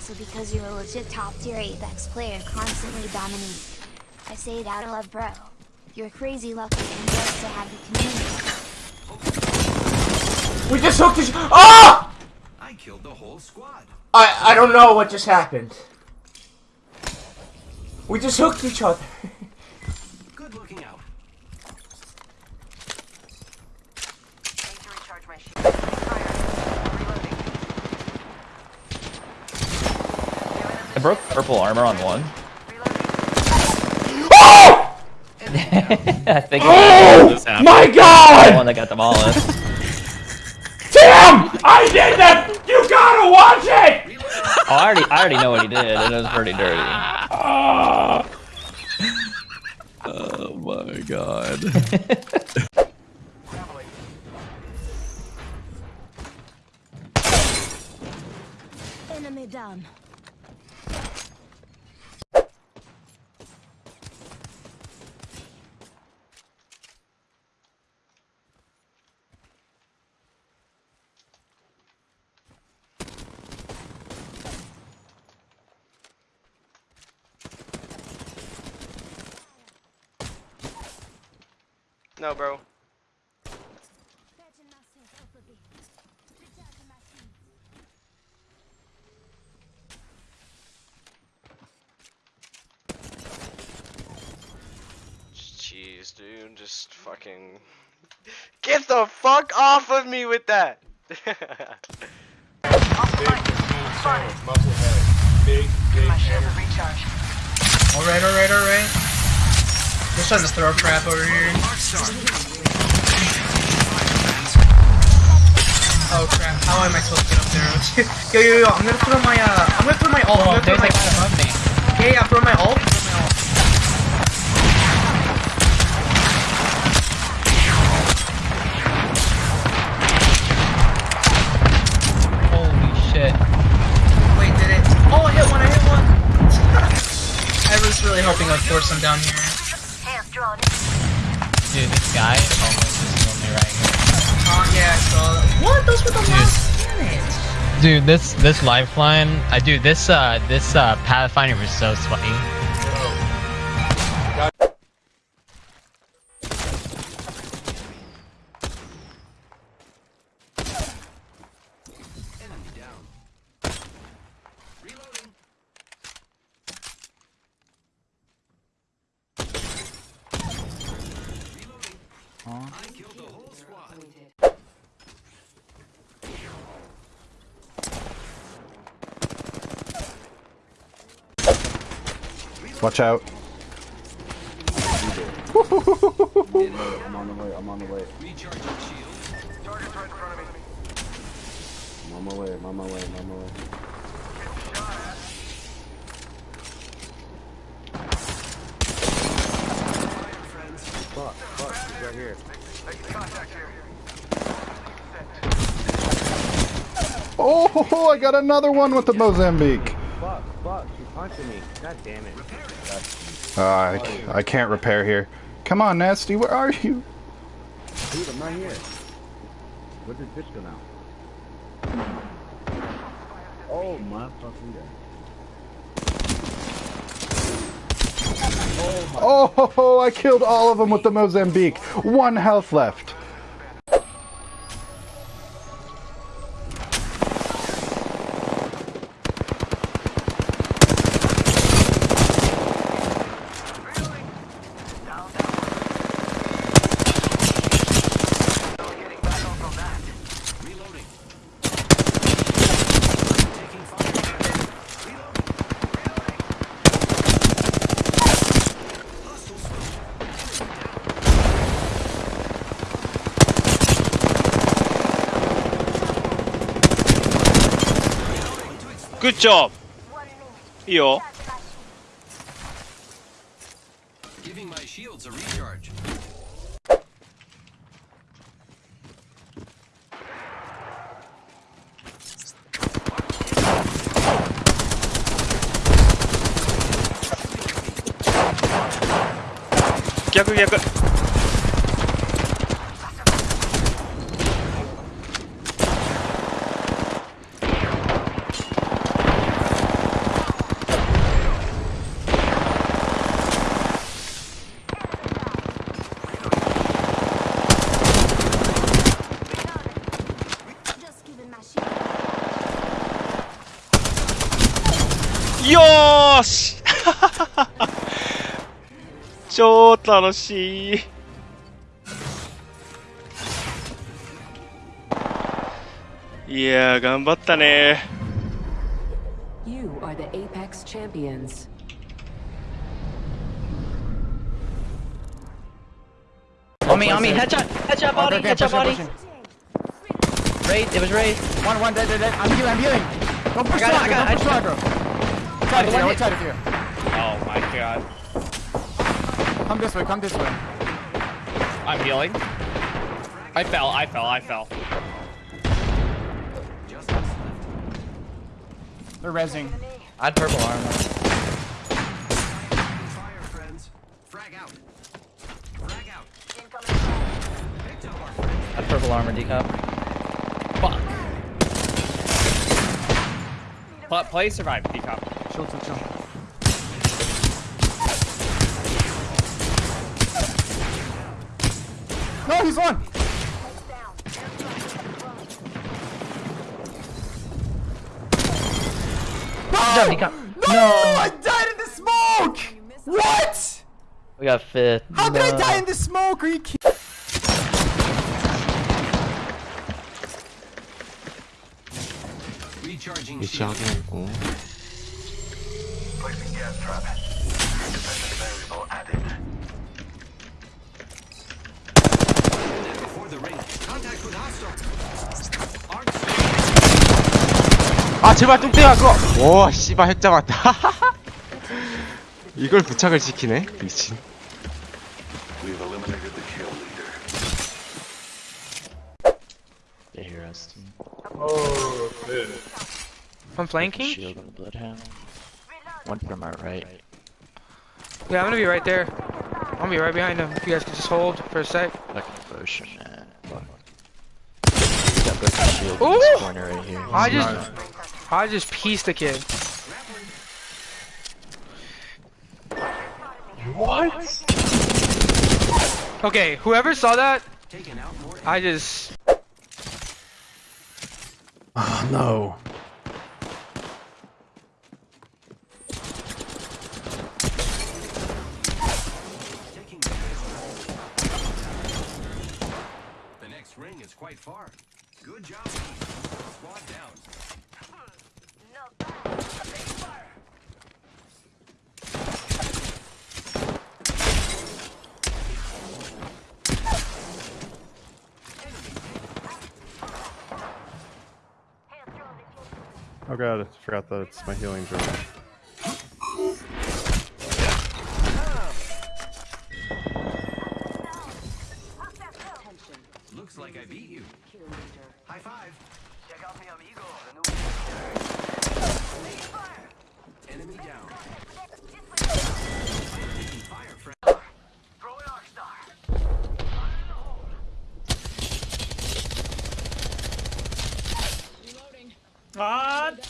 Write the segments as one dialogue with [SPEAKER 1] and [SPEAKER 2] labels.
[SPEAKER 1] also because you're a legit top tier Apex player constantly dominating. I say it out of love, bro. You're crazy lucky and blessed to have the community.
[SPEAKER 2] We just hooked each- Oh!
[SPEAKER 3] I killed the whole squad.
[SPEAKER 2] I, I don't know what just happened. We just hooked each other.
[SPEAKER 3] Good looking out.
[SPEAKER 4] Need to recharge my shield. Fire. Reloading.
[SPEAKER 5] I broke purple armor on one.
[SPEAKER 2] Oh!
[SPEAKER 5] I think
[SPEAKER 2] Oh!
[SPEAKER 5] this happened.
[SPEAKER 2] My
[SPEAKER 5] The
[SPEAKER 2] god!
[SPEAKER 5] one that got demolished.
[SPEAKER 2] Tim! I did that! You gotta watch it!
[SPEAKER 5] Oh, I already, I already know what he did, and it was pretty dirty.
[SPEAKER 6] Oh my god.
[SPEAKER 1] Enemy down.
[SPEAKER 7] No, bro. Jeez, dude, just fucking get the fuck off of me with that.
[SPEAKER 8] Alright, alright, alright. They're starting to throw crap over here. Oh crap, how am I supposed to get up there? yo, yo, yo, I'm gonna throw my, uh, I'm gonna throw my ult. I'm gonna throw
[SPEAKER 5] above me.
[SPEAKER 8] Yeah, yeah, I'm my ult. I'm my ult.
[SPEAKER 5] Holy shit.
[SPEAKER 8] Wait, did it? Oh, I hit one, I hit one! I was really hoping I'd force him down here.
[SPEAKER 4] Hands drawn.
[SPEAKER 5] Dude, this guy almost just killed me right here.
[SPEAKER 8] Oh, yeah, I saw that. What? Those were the last minutes.
[SPEAKER 5] Dude, this this lifeline, I uh, dude, this uh this uh Pathfinder was so sweaty.
[SPEAKER 3] Enemy down. Reloading. Reloading. I killed the whole squad.
[SPEAKER 6] Watch out.
[SPEAKER 9] I'm on the way, I'm on the way.
[SPEAKER 3] Recharging shield.
[SPEAKER 4] Target's right in front of me.
[SPEAKER 9] I'm on my way, I'm on my way, I'm on my way. Fuck, fuck, he's right here.
[SPEAKER 6] Oh, I got another one with the Mozambique.
[SPEAKER 9] Fuck, fuck, she's punching me. God damn it.
[SPEAKER 6] Uh, I, I can't repair here. Come on, Nasty, where are you?
[SPEAKER 9] Dude, I'm right here. Where did this go now? Oh my fucking god.
[SPEAKER 6] Oh, I killed all of them with the Mozambique. One health left.
[SPEAKER 7] Good job. Yo.
[SPEAKER 3] Giving my shields a recharge.
[SPEAKER 7] 逆逆。
[SPEAKER 10] 超楽しいいやー頑張ったね
[SPEAKER 11] You are the Apex champions.
[SPEAKER 12] On me, on me, headshot, headshot body, headshot body. Raid, it was raid.
[SPEAKER 13] One, one, dead, dead, dead. I'm healing, I'm healing. Don't push
[SPEAKER 12] I got it, I
[SPEAKER 13] Stronger,
[SPEAKER 12] got
[SPEAKER 13] don't
[SPEAKER 12] it,
[SPEAKER 13] push Stronger.
[SPEAKER 12] I
[SPEAKER 13] Side of
[SPEAKER 12] one
[SPEAKER 13] you,
[SPEAKER 12] hit.
[SPEAKER 13] side of you.
[SPEAKER 10] Oh my god.
[SPEAKER 13] Come this way, come this way.
[SPEAKER 10] I'm healing. I fell, I fell, I fell.
[SPEAKER 13] They're rezzing.
[SPEAKER 12] I had purple armor. I had purple armor, decop.
[SPEAKER 10] Fuck. But play survive, decop.
[SPEAKER 13] Chill, chill, chill. No, he's one.
[SPEAKER 12] Good job, decop.
[SPEAKER 13] No, I died in the smoke. What?
[SPEAKER 12] We got fifth.
[SPEAKER 13] How did I die in the smoke? Are you kidding?
[SPEAKER 2] 아 제발 뚱땡아 그거 오 씨발 핵 잡았다 이걸 부착을 시키네 미친
[SPEAKER 10] I'm flanking?
[SPEAKER 12] Shield and bloodhound. One from our right.
[SPEAKER 10] Yeah, I'm gonna be right there. I'm gonna be right behind him. If you guys could just hold for a sec.
[SPEAKER 12] Fucking potion, man. Fuck. Got broken shield in
[SPEAKER 10] Ooh!
[SPEAKER 12] corner right here.
[SPEAKER 10] I just, I just pieced the kid. What? Okay, whoever saw that, I just.
[SPEAKER 14] Oh, no.
[SPEAKER 3] The next ring is quite far. Good job. Squad down.
[SPEAKER 14] Oh god, I forgot that it's my healing drone.
[SPEAKER 3] Looks like I beat you. High five. Check out mi amigo. Enemy down. Taking fire, friend. Throw an arc star.
[SPEAKER 2] 아, Shit!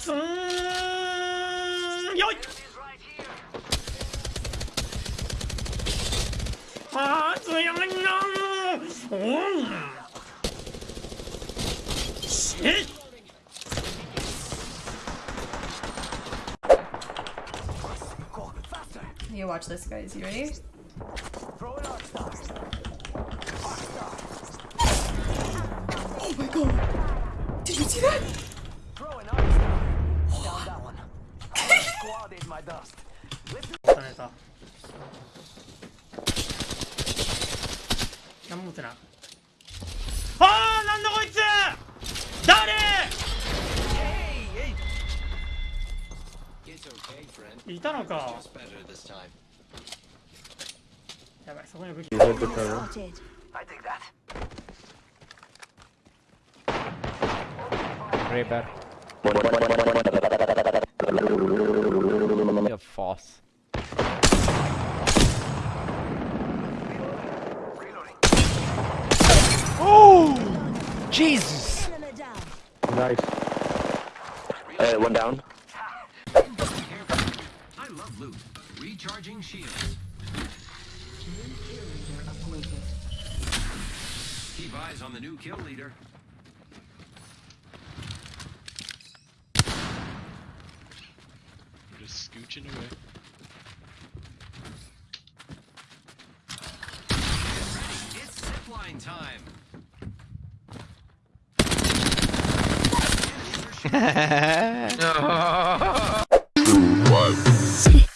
[SPEAKER 11] You watch this, guys. You ready? Oh my god! Did you see that?
[SPEAKER 2] 何持っ
[SPEAKER 3] てない？
[SPEAKER 2] い誰？たのか。やばいそこに武器。
[SPEAKER 3] がレバ eyes on the new kill leader.
[SPEAKER 15] We're just scooching away.
[SPEAKER 16] It's zipline time.
[SPEAKER 10] no. Two, one.